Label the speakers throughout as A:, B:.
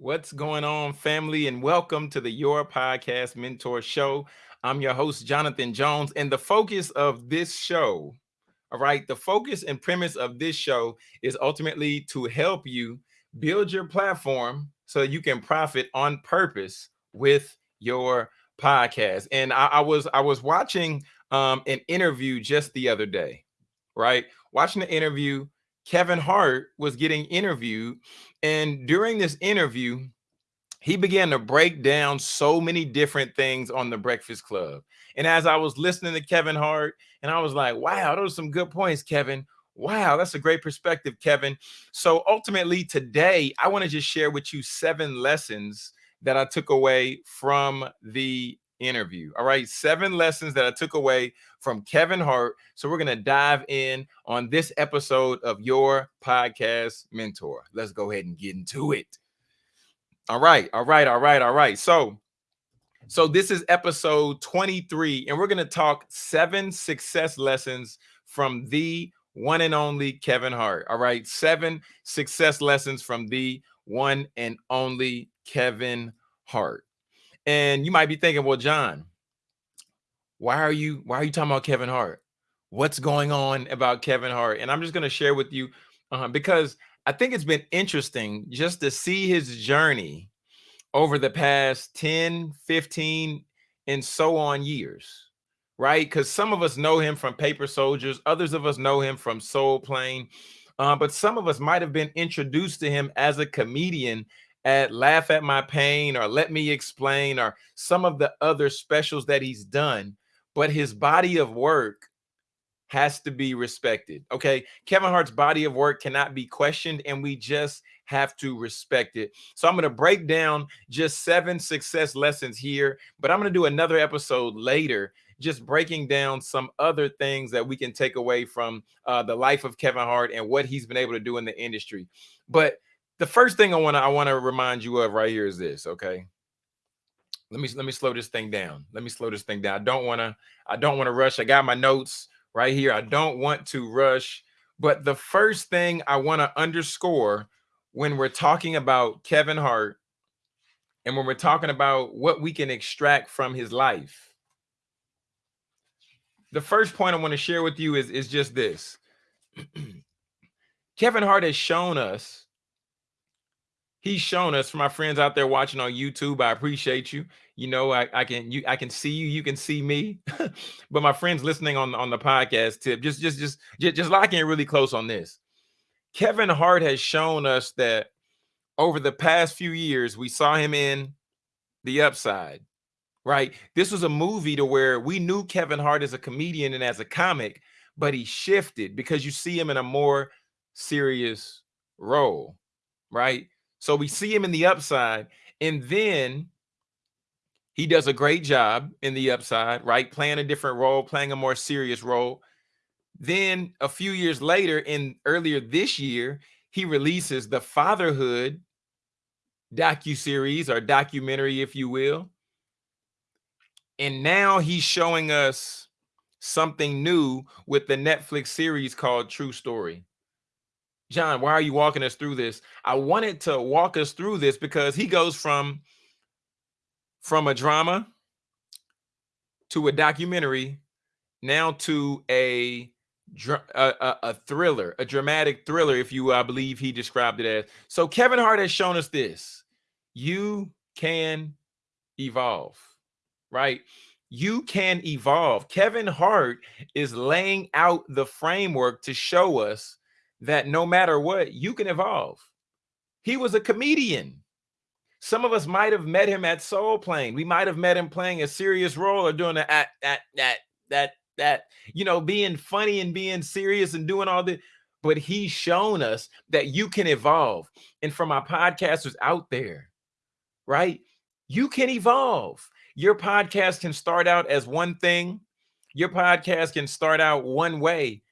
A: What's going on, family? And welcome to the Your Podcast Mentor Show. I'm your host, Jonathan Jones. And the focus of this show, all right, the focus and premise of this show is ultimately to help you build your platform so you can profit on purpose with your podcast. And I, I was I was watching um, an interview just the other day, right? Watching the interview Kevin Hart was getting interviewed. And during this interview, he began to break down so many different things on the Breakfast Club. And as I was listening to Kevin Hart, and I was like, wow, those are some good points, Kevin. Wow, that's a great perspective, Kevin. So ultimately, today, I want to just share with you seven lessons that I took away from the interview. All right, seven lessons that I took away from Kevin Hart. So we're going to dive in on this episode of Your Podcast Mentor. Let's go ahead and get into it. All right, all right, all right, all right. So so this is episode 23 and we're going to talk seven success lessons from the one and only Kevin Hart. All right, seven success lessons from the one and only Kevin Hart. And you might be thinking, well, John, why are you why are you talking about Kevin Hart? What's going on about Kevin Hart? And I'm just going to share with you uh, because I think it's been interesting just to see his journey over the past 10, 15, and so on years, right? Because some of us know him from Paper Soldiers, others of us know him from Soul Plane, uh, but some of us might have been introduced to him as a comedian at Laugh at My Pain or Let Me Explain or some of the other specials that he's done, but his body of work has to be respected. Okay. Kevin Hart's body of work cannot be questioned, and we just have to respect it. So I'm going to break down just seven success lessons here, but I'm going to do another episode later just breaking down some other things that we can take away from uh, the life of Kevin Hart and what he's been able to do in the industry. But the first thing I want to I want to remind you of right here is this, okay? Let me let me slow this thing down. Let me slow this thing down. I don't want to I don't want to rush. I got my notes right here. I don't want to rush, but the first thing I want to underscore when we're talking about Kevin Hart and when we're talking about what we can extract from his life. The first point I want to share with you is is just this. Kevin Hart has shown us he's shown us for my friends out there watching on YouTube. I appreciate you. You know, I, I can you I can see you, you can see me. but my friends listening on, on the podcast tip, just just just just, just lock in really close on this. Kevin Hart has shown us that over the past few years, we saw him in the upside, right? This was a movie to where we knew Kevin Hart as a comedian and as a comic, but he shifted because you see him in a more serious role, right? So we see him in the upside, and then he does a great job in the upside, right? Playing a different role, playing a more serious role. Then a few years later, in earlier this year, he releases the fatherhood docu series or documentary, if you will. And now he's showing us something new with the Netflix series called True Story. John, why are you walking us through this? I wanted to walk us through this because he goes from from a drama to a documentary now to a a, a thriller, a dramatic thriller, if you I believe he described it as. So Kevin Hart has shown us this. You can evolve, right? You can evolve. Kevin Hart is laying out the framework to show us that no matter what, you can evolve. He was a comedian. Some of us might have met him at Soul Plane. We might have met him playing a serious role or doing that, that, that, that, that, you know, being funny and being serious and doing all the. But he's shown us that you can evolve. And for my podcasters out there, right? You can evolve. Your podcast can start out as one thing. Your podcast can start out one way,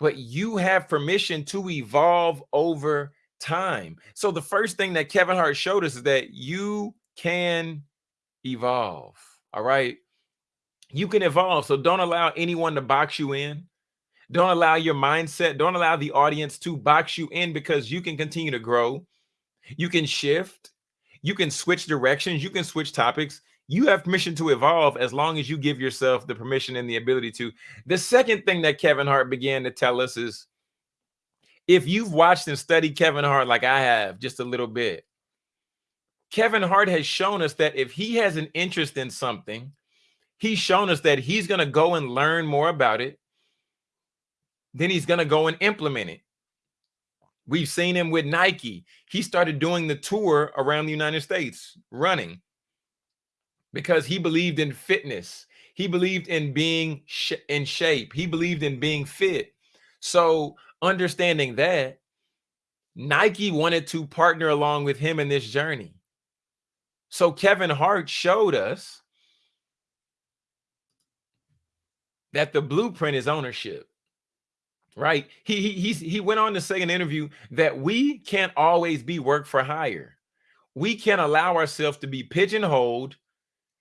A: but you have permission to evolve over time. So the first thing that Kevin Hart showed us is that you can evolve. All right. You can evolve. So don't allow anyone to box you in. Don't allow your mindset, don't allow the audience to box you in because you can continue to grow. You can shift. You can switch directions, you can switch topics. You have permission to evolve as long as you give yourself the permission and the ability to. The second thing that Kevin Hart began to tell us is if you've watched and studied Kevin Hart like I have just a little bit, Kevin Hart has shown us that if he has an interest in something, he's shown us that he's going to go and learn more about it. Then he's going to go and implement it. We've seen him with Nike. He started doing the tour around the United States running because he believed in fitness. He believed in being sh in shape. He believed in being fit. So understanding that, Nike wanted to partner along with him in this journey. So Kevin Hart showed us that the blueprint is ownership right? He he he went on to say in an interview that we can't always be work for hire. We can't allow ourselves to be pigeonholed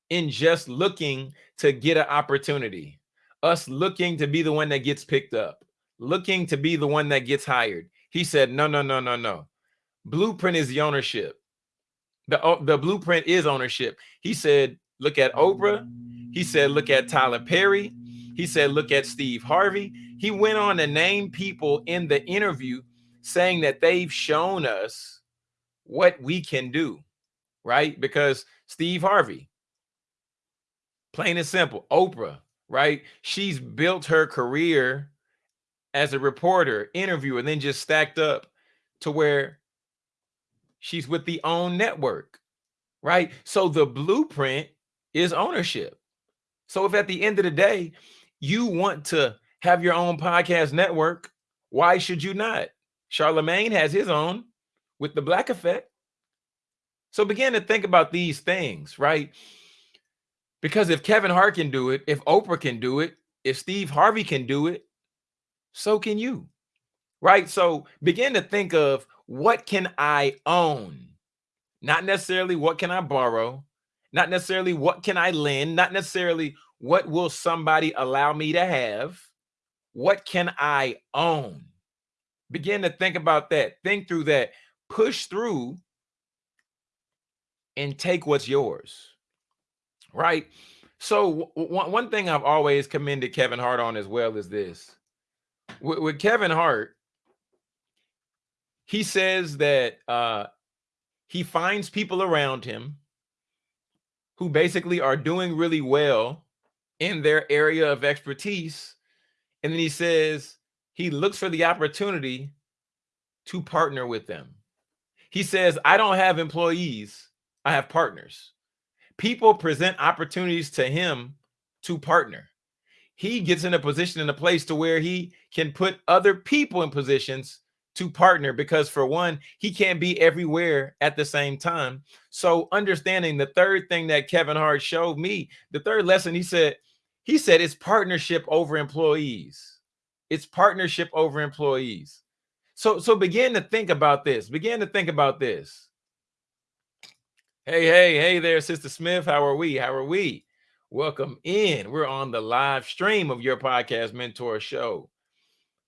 A: in just looking to get an opportunity. Us looking to be the one that gets picked up, looking to be the one that gets hired. He said, no, no, no, no, no. Blueprint is the ownership. The, the blueprint is ownership. He said, look at Oprah. He said, look at Tyler Perry. He said, look at Steve Harvey. He went on to name people in the interview saying that they've shown us what we can do, right? Because Steve Harvey, plain and simple, Oprah, right? She's built her career as a reporter, interviewer, and then just stacked up to where she's with the own network, right? So the blueprint is ownership. So if at the end of the day, you want to have your own podcast network, why should you not? Charlamagne has his own with the Black Effect. So begin to think about these things, right? Because if Kevin Hart can do it, if Oprah can do it, if Steve Harvey can do it, so can you, right? So begin to think of what can I own? Not necessarily what can I borrow, not necessarily what can I lend, not necessarily what will somebody allow me to have? What can I own? Begin to think about that. Think through that. Push through and take what's yours. Right? So one, one thing I've always commended Kevin Hart on as well is this. With, with Kevin Hart, he says that uh, he finds people around him who basically are doing really well in their area of expertise. And then he says he looks for the opportunity to partner with them. He says, I don't have employees, I have partners. People present opportunities to him to partner. He gets in a position in a place to where he can put other people in positions to partner because for one, he can't be everywhere at the same time. So understanding the third thing that Kevin Hart showed me, the third lesson, he said, he said it's partnership over employees. It's partnership over employees. So, so begin to think about this. Begin to think about this. Hey, hey, hey there, Sister Smith. How are we? How are we? Welcome in. We're on the live stream of your podcast mentor show.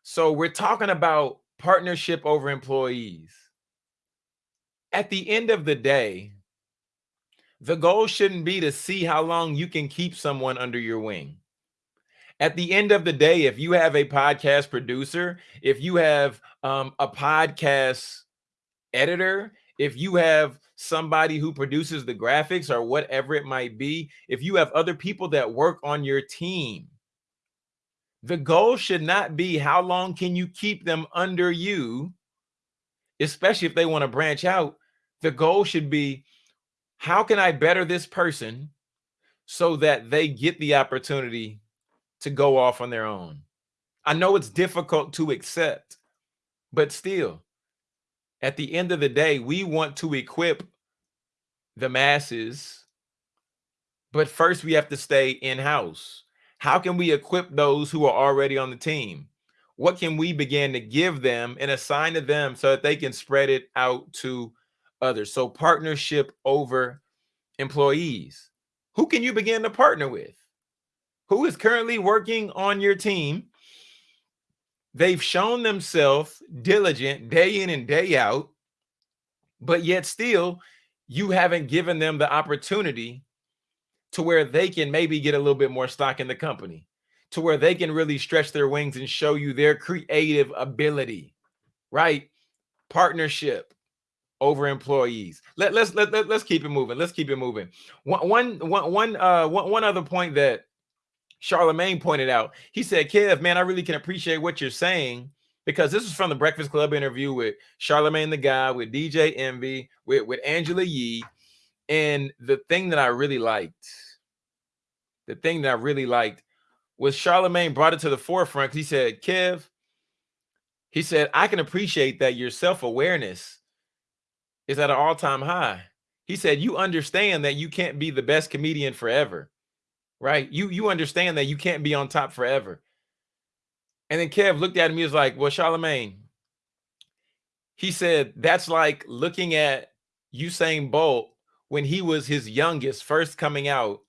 A: So we're talking about partnership over employees. At the end of the day, the goal shouldn't be to see how long you can keep someone under your wing. At the end of the day, if you have a podcast producer, if you have um, a podcast editor, if you have somebody who produces the graphics or whatever it might be, if you have other people that work on your team, the goal should not be how long can you keep them under you, especially if they want to branch out. The goal should be how can I better this person so that they get the opportunity to go off on their own? I know it's difficult to accept, but still, at the end of the day, we want to equip the masses, but first we have to stay in-house. How can we equip those who are already on the team? What can we begin to give them and assign to them so that they can spread it out to others. So partnership over employees. Who can you begin to partner with? Who is currently working on your team? They've shown themselves diligent day in and day out, but yet still you haven't given them the opportunity to where they can maybe get a little bit more stock in the company, to where they can really stretch their wings and show you their creative ability, right? Partnership over employees. Let, let's let, let, let's keep it moving. Let's keep it moving. One one one uh one, one other point that Charlamagne pointed out. He said, Kev, man, I really can appreciate what you're saying because this is from the Breakfast Club interview with Charlamagne tha God, with DJ Envy, with, with Angela Yee. And the thing that I really liked, the thing that I really liked was Charlamagne brought it to the forefront he said, Kev, he said, I can appreciate that your self-awareness is at an all-time high. He said, you understand that you can't be the best comedian forever, right? You you understand that you can't be on top forever. And then Kev looked at me, he was like, well, Charlamagne, he said, that's like looking at Usain Bolt when he was his youngest, first coming out,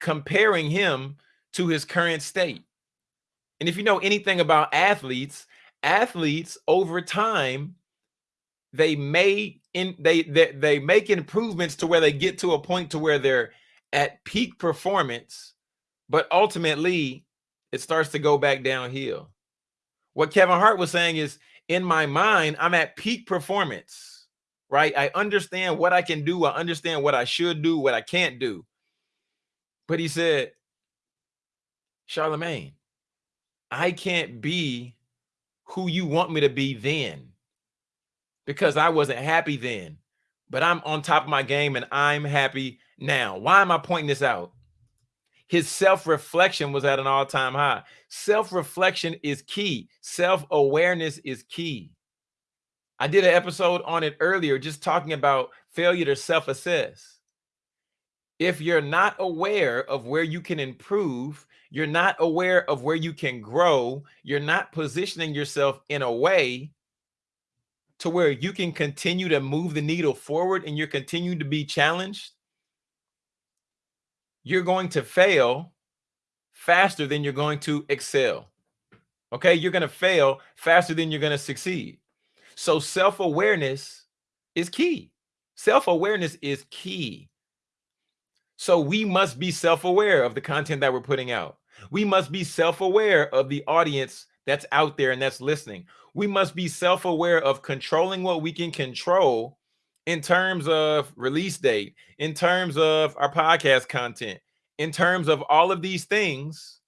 A: comparing him to his current state. And if you know anything about athletes, athletes over time, they may in they, they they make improvements to where they get to a point to where they're at peak performance, but ultimately it starts to go back downhill. What Kevin Hart was saying is in my mind, I'm at peak performance, right? I understand what I can do. I understand what I should do, what I can't do. But he said, Charlamagne, I can't be who you want me to be then because I wasn't happy then, but I'm on top of my game and I'm happy now. Why am I pointing this out? His self reflection was at an all time high. Self reflection is key, self awareness is key. I did an episode on it earlier, just talking about failure to self assess. If you're not aware of where you can improve, you're not aware of where you can grow, you're not positioning yourself in a way to where you can continue to move the needle forward and you're continuing to be challenged, you're going to fail faster than you're going to excel. Okay, you're going to fail faster than you're going to succeed. So self awareness is key. Self awareness is key. So we must be self aware of the content that we're putting out. We must be self aware of the audience that's out there and that's listening. We must be self aware of controlling what we can control in terms of release date, in terms of our podcast content, in terms of all of these things,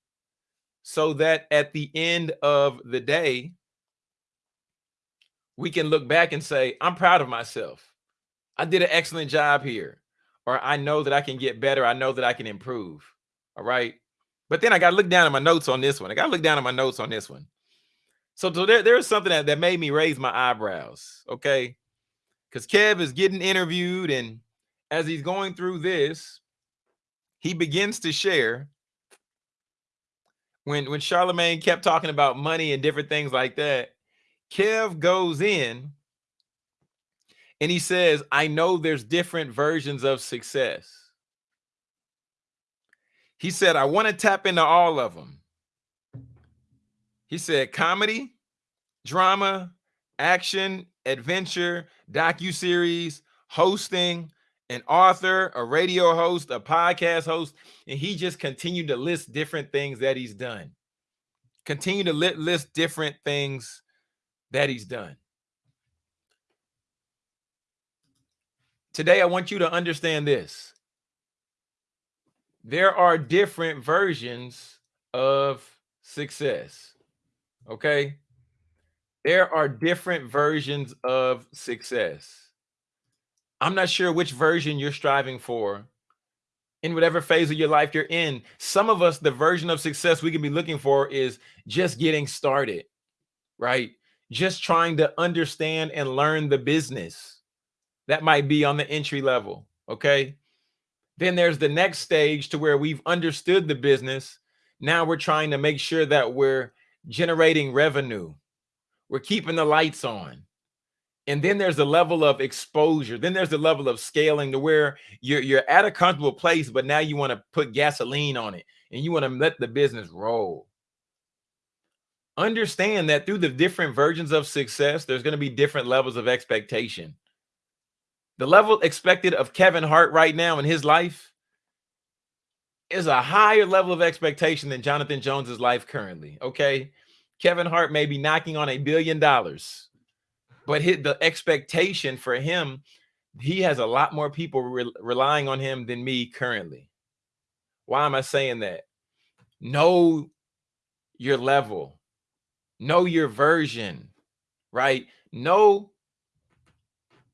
A: so that at the end of the day, we can look back and say, I'm proud of myself. I did an excellent job here. Or I know that I can get better. I know that I can improve. All right. But then I got to look down at my notes on this one. I got to look down at my notes on this one. So, so there, there's something that, that made me raise my eyebrows. Okay because Kev is getting interviewed, and as he's going through this, he begins to share. When when Charlamagne kept talking about money and different things like that, Kev goes in and he says, I know there's different versions of success. He said, I want to tap into all of them. He said, comedy, drama, action, adventure, docu-series, hosting, an author, a radio host, a podcast host, and he just continued to list different things that he's done. Continue to list different things that he's done. Today, I want you to understand this. There are different versions of success. Okay. There are different versions of success. I'm not sure which version you're striving for in whatever phase of your life you're in. Some of us, the version of success we can be looking for is just getting started, right? Just trying to understand and learn the business. That might be on the entry level, okay? Then there's the next stage to where we've understood the business. Now we're trying to make sure that we're generating revenue we're keeping the lights on. And then there's a level of exposure. Then there's a level of scaling to where you're you're at a comfortable place, but now you want to put gasoline on it and you want to let the business roll. Understand that through the different versions of success, there's going to be different levels of expectation. The level expected of Kevin Hart right now in his life is a higher level of expectation than Jonathan Jones's life currently. Okay. Kevin Hart may be knocking on a billion dollars, but hit the expectation for him, he has a lot more people re relying on him than me currently. Why am I saying that? Know your level, know your version, right? Know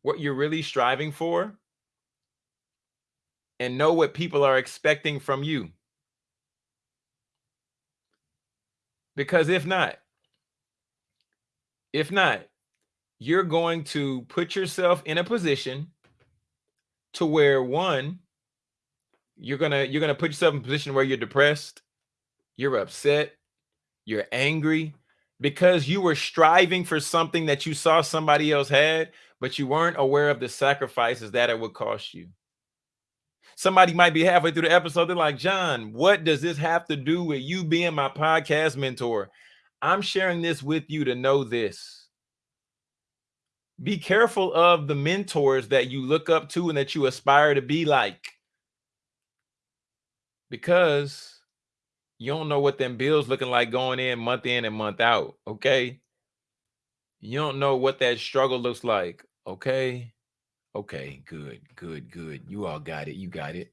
A: what you're really striving for and know what people are expecting from you. Because if not, if not, you're going to put yourself in a position to where one, you're gonna you're gonna put yourself in a position where you're depressed, you're upset, you're angry because you were striving for something that you saw somebody else had, but you weren't aware of the sacrifices that it would cost you. Somebody might be halfway through the episode. They're like, John, what does this have to do with you being my podcast mentor? I'm sharing this with you to know this. Be careful of the mentors that you look up to and that you aspire to be like. Because you don't know what them bills looking like going in month in and month out. Okay. You don't know what that struggle looks like. Okay. Okay, good, good, good. You all got it. You got it.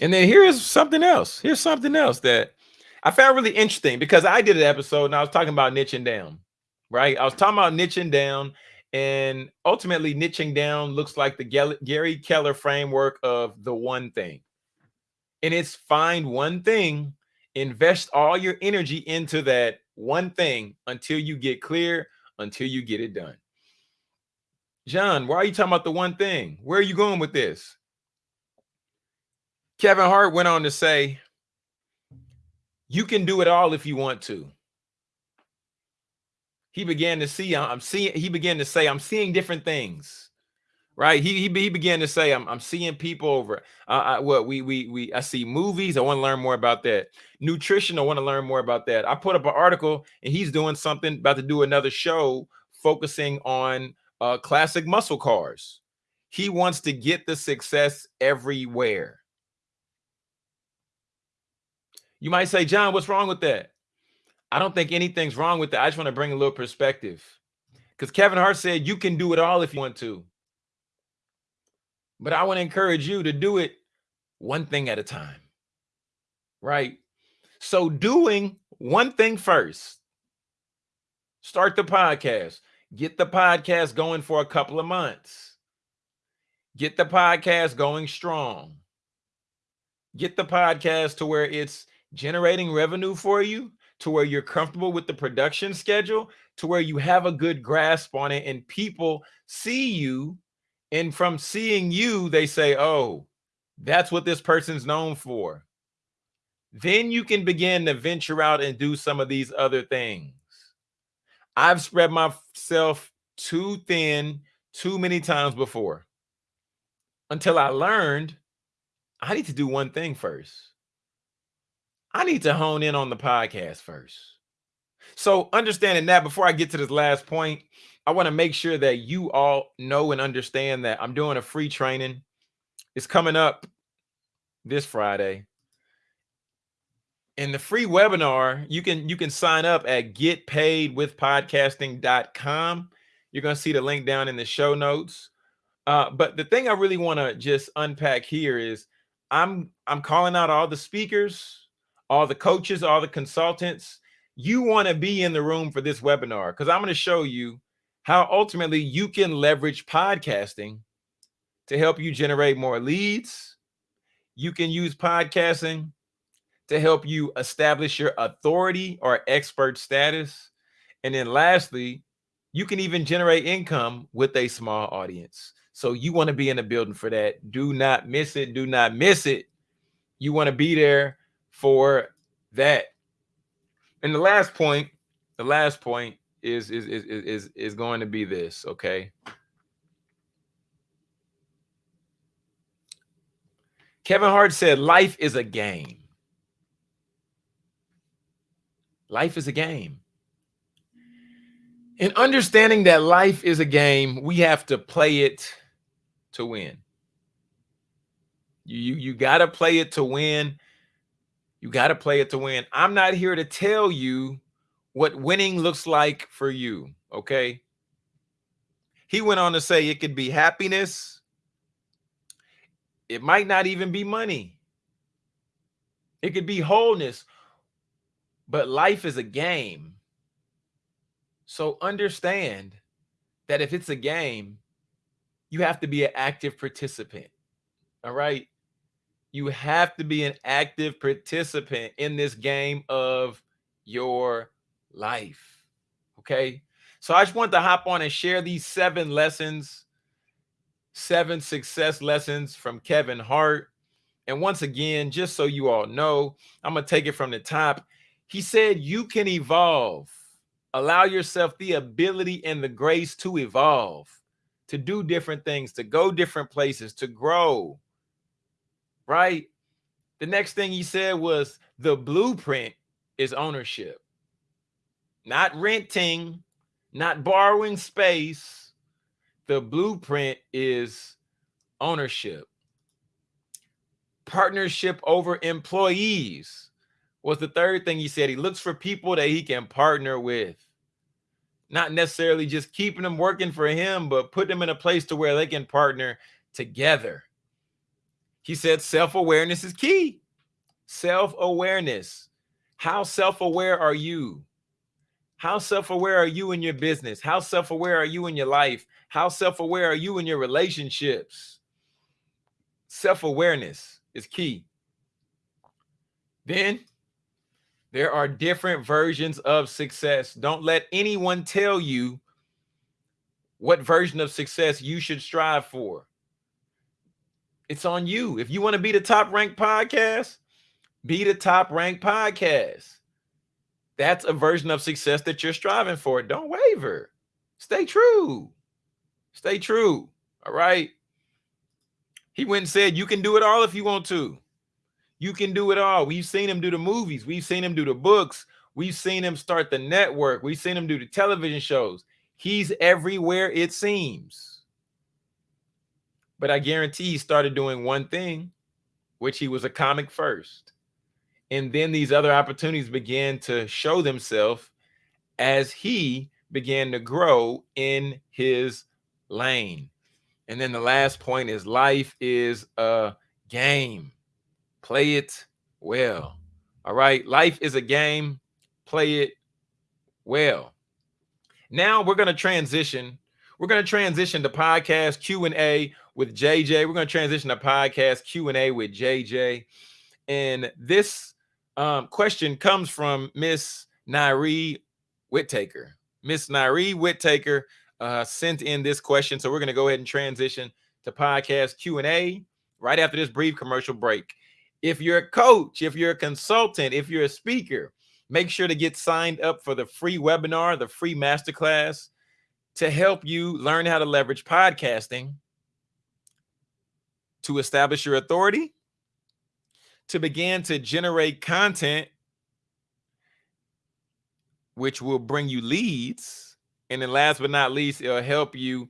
A: And then here's something else. Here's something else that I found really interesting because I did an episode and I was talking about niching down, right? I was talking about niching down and ultimately niching down looks like the Gary Keller framework of the one thing. And it's find one thing, invest all your energy into that one thing until you get clear, until you get it done. John, why are you talking about the one thing? Where are you going with this? Kevin Hart went on to say, you can do it all if you want to. He began to see, I'm seeing, he began to say, I'm seeing different things, right? He, he, he began to say, I'm, I'm seeing people over, uh, I, what we, we, we, I see movies. I want to learn more about that. Nutrition. I want to learn more about that. I put up an article and he's doing something about to do another show focusing on uh, classic muscle cars. He wants to get the success everywhere. You might say, John, what's wrong with that? I don't think anything's wrong with that. I just want to bring a little perspective. Because Kevin Hart said you can do it all if you want to. But I want to encourage you to do it one thing at a time. Right? So doing one thing first. Start the podcast. Get the podcast going for a couple of months. Get the podcast going strong. Get the podcast to where it's generating revenue for you, to where you're comfortable with the production schedule, to where you have a good grasp on it and people see you. And from seeing you, they say, oh, that's what this person's known for. Then you can begin to venture out and do some of these other things. I've spread myself too thin too many times before until I learned I need to do one thing first. I need to hone in on the podcast first. So understanding that before I get to this last point, I want to make sure that you all know and understand that I'm doing a free training. It's coming up this Friday in the free webinar, you can you can sign up at getpaidwithpodcasting.com. You're going to see the link down in the show notes. Uh, but the thing I really want to just unpack here is I'm I'm calling out all the speakers, all the coaches, all the consultants. You want to be in the room for this webinar because I'm going to show you how ultimately you can leverage podcasting to help you generate more leads. You can use podcasting to help you establish your authority or expert status. And then lastly, you can even generate income with a small audience. So you want to be in the building for that. Do not miss it. Do not miss it. You want to be there for that. And the last point, the last point is is is is is going to be this, okay? Kevin Hart said life is a game. Life is a game. In understanding that life is a game, we have to play it to win. You, you, you got to play it to win. You got to play it to win. I'm not here to tell you what winning looks like for you. Okay. He went on to say it could be happiness. It might not even be money. It could be wholeness. But life is a game. So understand that if it's a game, you have to be an active participant. All right. You have to be an active participant in this game of your life. Okay. So I just want to hop on and share these seven lessons, seven success lessons from Kevin Hart. And once again, just so you all know, I'm going to take it from the top. He said, You can evolve. Allow yourself the ability and the grace to evolve, to do different things, to go different places, to grow. Right? The next thing he said was the blueprint is ownership, not renting, not borrowing space. The blueprint is ownership. Partnership over employees was the third thing he said. He looks for people that he can partner with. Not necessarily just keeping them working for him, but put them in a place to where they can partner together. He said self-awareness is key. Self-awareness. How self-aware are you? How self-aware are you in your business? How self-aware are you in your life? How self-aware are you in your relationships? Self-awareness is key. Then there are different versions of success. Don't let anyone tell you what version of success you should strive for. It's on you. If you want to be the top ranked podcast, be the top ranked podcast that's a version of success that you're striving for. Don't waver. Stay true. Stay true. All right. He went and said, You can do it all if you want to. You can do it all. We've seen him do the movies, we've seen him do the books, we've seen him start the network, we've seen him do the television shows. He's everywhere, it seems. But I guarantee he started doing one thing, which he was a comic first. And then these other opportunities began to show themselves as he began to grow in his lane. And then the last point is life is a game. Play it well. All right. Life is a game. Play it well. Now we're going to transition. We're going to transition to podcast Q&A with JJ. We're going to transition to podcast Q&A with JJ. And this um, question comes from Miss Nairi Whittaker. Miss Nairi Whittaker uh, sent in this question, so we're going to go ahead and transition to podcast Q and A right after this brief commercial break. If you're a coach, if you're a consultant, if you're a speaker, make sure to get signed up for the free webinar, the free masterclass to help you learn how to leverage podcasting to establish your authority to begin to generate content, which will bring you leads. And then last but not least, it'll help you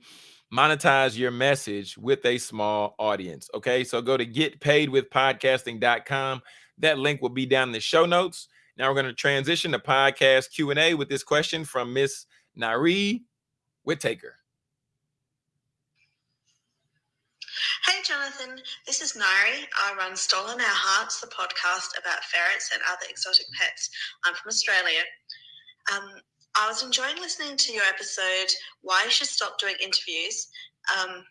A: monetize your message with a small audience. Okay, so go to getpaidwithpodcasting.com. That link will be down in the show notes. Now we're going to transition to podcast Q&A with this question from Miss Nairi Whittaker.
B: Hey, Jonathan. This is Nairi. I run Stolen Our Hearts, the podcast about ferrets and other exotic pets. I'm from Australia. Um, I was enjoying listening to your episode, Why You Should Stop Doing Interviews, um,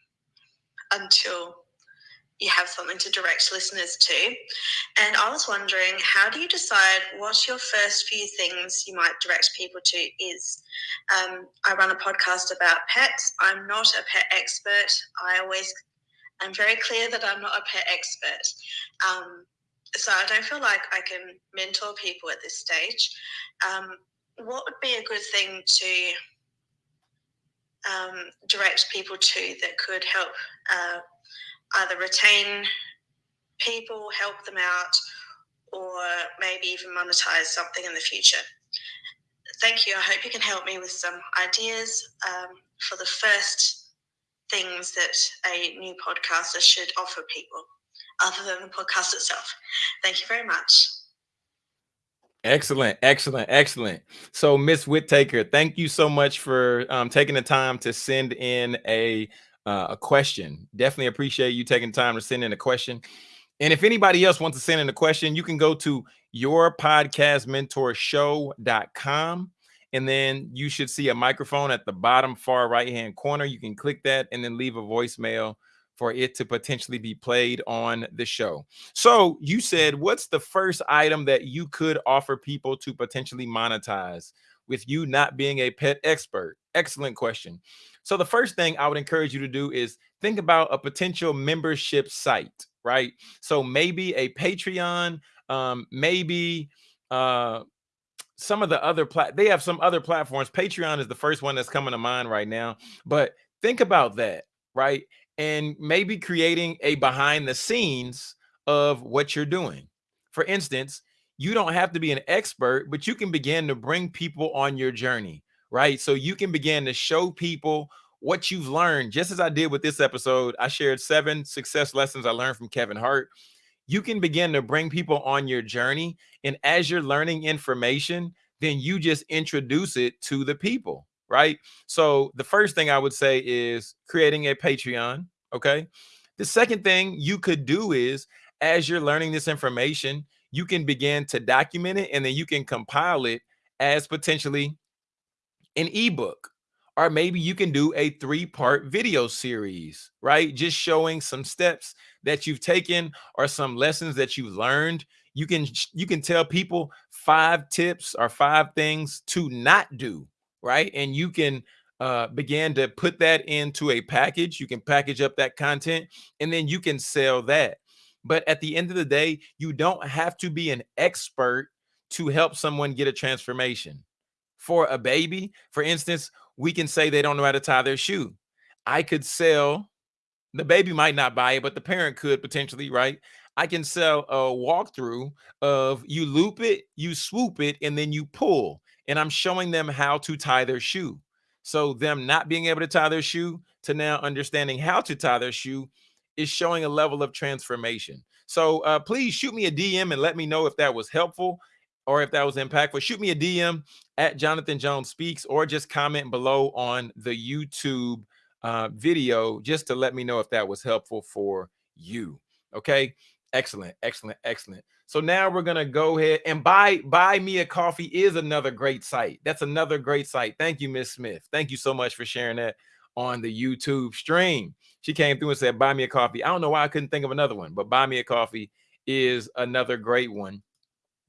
B: until you have something to direct listeners to. And I was wondering, how do you decide what your first few things you might direct people to is? Um, I run a podcast about pets. I'm not a pet expert. I always I'm very clear that I'm not a pet expert. Um, so I don't feel like I can mentor people at this stage. Um, what would be a good thing to um, direct people to that could help uh, either retain people, help them out, or maybe even monetize something in the future? thank you. I hope you can help me with some ideas um, for the first things that a new podcaster should offer people, other than the podcast itself. Thank you very much.
A: Excellent, excellent, excellent. So, Miss Whittaker, thank you so much for um, taking the time to send in a uh, a question. Definitely appreciate you taking time to send in a question. And if anybody else wants to send in a question, you can go to yourpodcastmentorshow.com and then you should see a microphone at the bottom far right hand corner. You can click that and then leave a voicemail for it to potentially be played on the show. So you said, what's the first item that you could offer people to potentially monetize with you not being a pet expert? Excellent question. So the first thing I would encourage you to do is think about a potential membership site, right? So maybe a Patreon, um, maybe uh, some of the other plat they have some other platforms. Patreon is the first one that's coming to mind right now, but think about that, right? And maybe creating a behind the scenes of what you're doing. For instance, you don't have to be an expert, but you can begin to bring people on your journey, right? So you can begin to show people what you've learned. Just as I did with this episode, I shared seven success lessons I learned from Kevin Hart. You can begin to bring people on your journey. And as you're learning information, then you just introduce it to the people right? So the first thing I would say is creating a Patreon. Okay. The second thing you could do is as you're learning this information, you can begin to document it and then you can compile it as potentially an ebook. Or maybe you can do a three part video series, right? Just showing some steps that you've taken or some lessons that you've learned. You can you can tell people five tips or five things to not do right? And you can uh, begin to put that into a package. You can package up that content and then you can sell that. But at the end of the day, you don't have to be an expert to help someone get a transformation. For a baby, for instance, we can say they don't know how to tie their shoe. I could sell, the baby might not buy it, but the parent could potentially, right? I can sell a walkthrough of you loop it, you swoop it, and then you pull and I'm showing them how to tie their shoe. So them not being able to tie their shoe to now understanding how to tie their shoe is showing a level of transformation. So uh, please shoot me a DM and let me know if that was helpful or if that was impactful. Shoot me a DM at Jonathan Jones Speaks or just comment below on the YouTube uh, video just to let me know if that was helpful for you. Okay. Excellent, excellent, excellent. So now we're gonna go ahead and buy buy me a coffee is another great site. That's another great site. Thank you, Miss Smith. Thank you so much for sharing that on the YouTube stream. She came through and said, "Buy me a coffee." I don't know why I couldn't think of another one, but buy me a coffee is another great one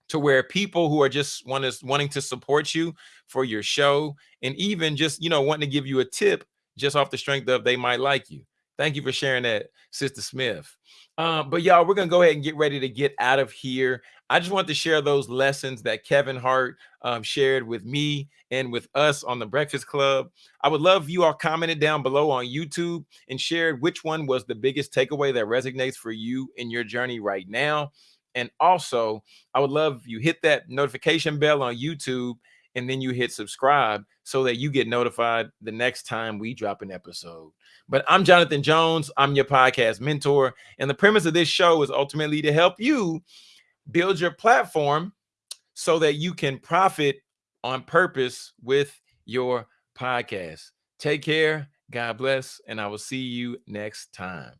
A: to where people who are just want wanting to support you for your show and even just you know wanting to give you a tip just off the strength of they might like you. Thank you for sharing that, Sister Smith. Um, but y'all, we're gonna go ahead and get ready to get out of here. I just want to share those lessons that Kevin Hart um, shared with me and with us on the Breakfast Club. I would love you all commented down below on YouTube and shared which one was the biggest takeaway that resonates for you in your journey right now. And also, I would love you hit that notification bell on YouTube and then you hit subscribe so that you get notified the next time we drop an episode. But I'm Jonathan Jones. I'm your podcast mentor. And the premise of this show is ultimately to help you build your platform so that you can profit on purpose with your podcast. Take care. God bless. And I will see you next time.